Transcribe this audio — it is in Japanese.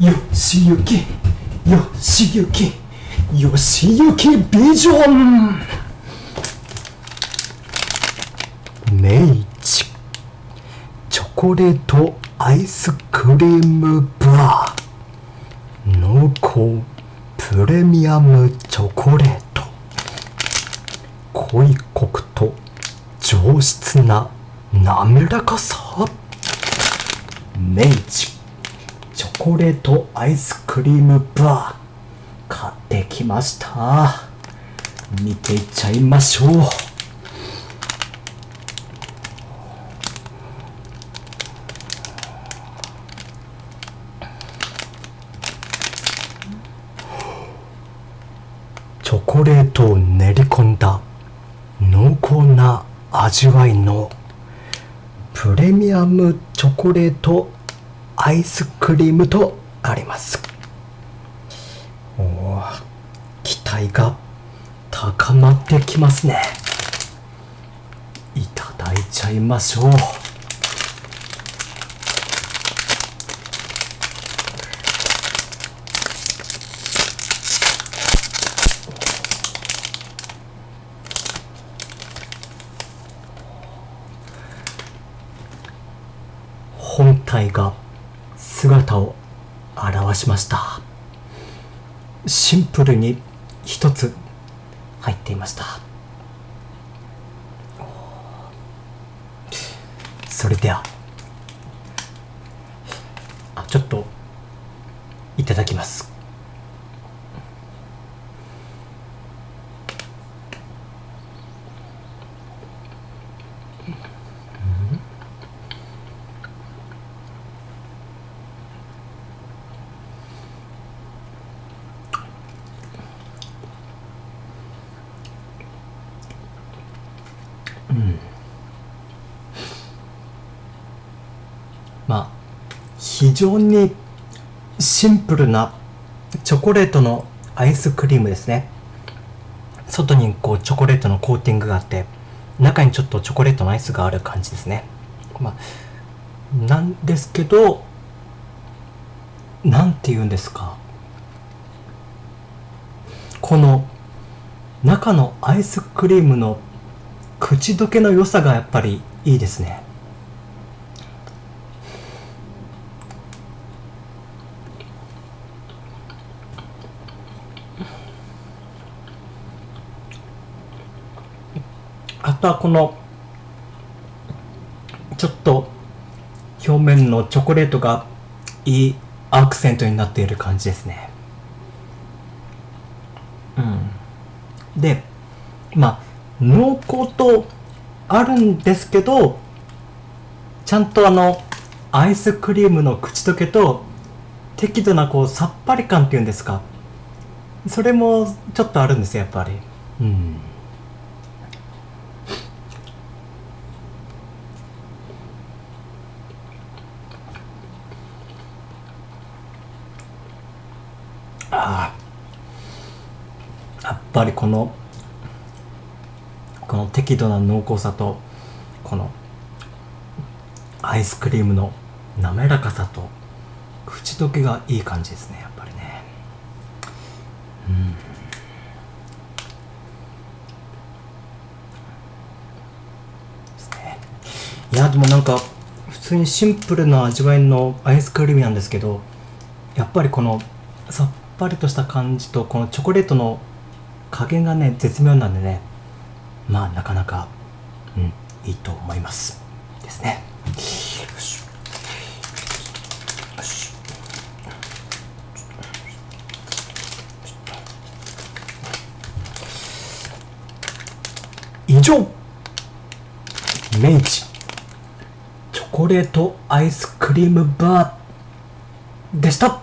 よしゆきよしゆきよしゆきビジョン。明治チ。ョコレートアイスクリームバー。濃厚。プレミアムチョコレート。濃いコクと。上質な。滑らかさ。明治チ。コレートアイスクリームバー買ってきました。見ていっちゃいましょう。チョコレートを練り込んだ濃厚な味わいのプレミアムチョコレートアイスクリームとあります。お期待が高まってきますね。いただいちゃいましょう。本体が姿を現しました。シンプルに一つ入っていました。それではあちょっといただきます。うんまあ非常にシンプルなチョコレートのアイスクリームですね。外にこうチョコレートのコーティングがあって中にちょっとチョコレートのアイスがある感じですね。まあなんですけどなんて言うんですか。この中のアイスクリームの口どけの良さがやっぱりいいですね。あとはこのちょっと表面のチョコレートがいいアクセントになっている感じですね。うん。でまあ濃厚とあるんですけどちゃんとあのアイスクリームの口どけと適度なこうさっぱり感っていうんですか。それもちょっとあるんですよやっぱり。うん。ああ。やっぱりこのこの適度な濃厚さとこのアイスクリームの滑らかさと口どけがいい感じですねやっぱりね。うん。ですね。いやでもなんか普通にシンプルな味わいのアイスクリームなんですけどやっぱりこのさっぱりとした感じとこのチョコレートの加減がね絶妙なんでねまあなかなかうんいいと思います。ですね。よし。よし。以上。明治チョコレートアイスクリームバーでした。